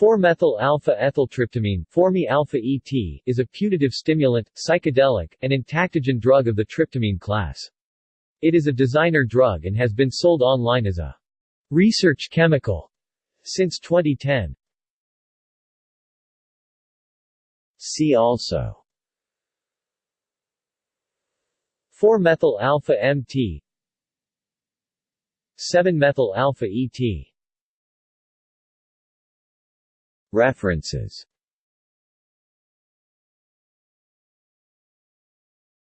4-methyl-alpha-ethyltryptamine 4-me-alpha-ET is a putative stimulant, psychedelic, and entactogen drug of the tryptamine class. It is a designer drug and has been sold online as a research chemical since 2010. See also 4-methyl-alpha-MT 7-methyl-alpha-ET References